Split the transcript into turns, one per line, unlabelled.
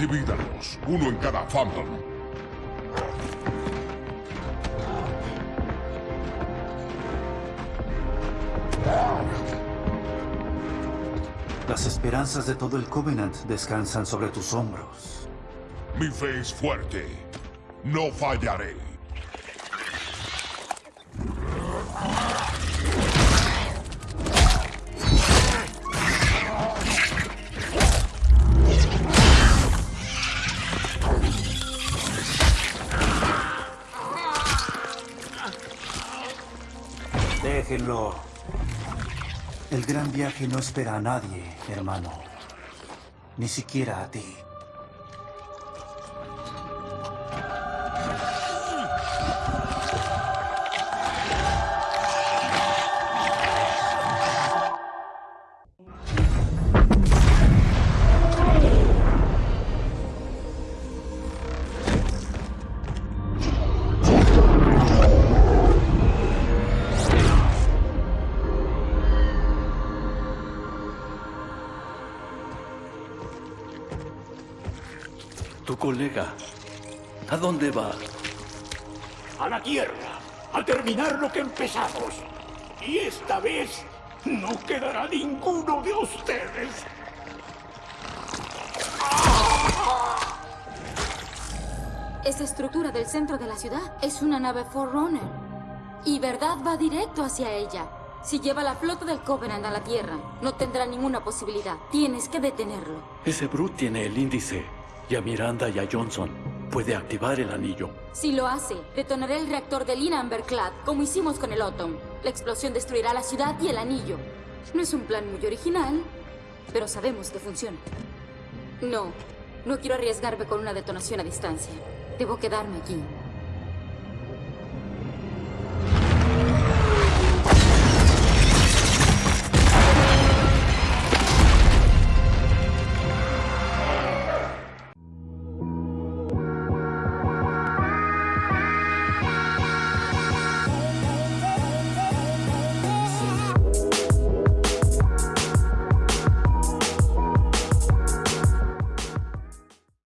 Divídalos, uno en cada fandom.
Las esperanzas de todo el Covenant descansan sobre tus hombros.
Mi fe es fuerte. No fallaré.
Déjenlo. El gran viaje no espera a nadie, hermano. Ni siquiera a ti.
Tu colega. ¿A dónde va?
a la Tierra, a terminar lo que empezamos. Y esta vez no quedará ninguno de ustedes.
Esa estructura del centro de la ciudad es una nave Forerunner. Y Verdad va directo hacia ella. Si lleva la flota del Covenant a la Tierra, no tendrá ninguna posibilidad. Tienes que detenerlo.
Ese Brute tiene el índice. Y a Miranda y a Johnson puede activar el anillo.
Si lo hace, detonaré el reactor del Inamberclad, como hicimos con el Autumn. La explosión destruirá la ciudad y el anillo. No es un plan muy original, pero sabemos que funciona. No, no quiero arriesgarme con una detonación a distancia. Debo quedarme aquí.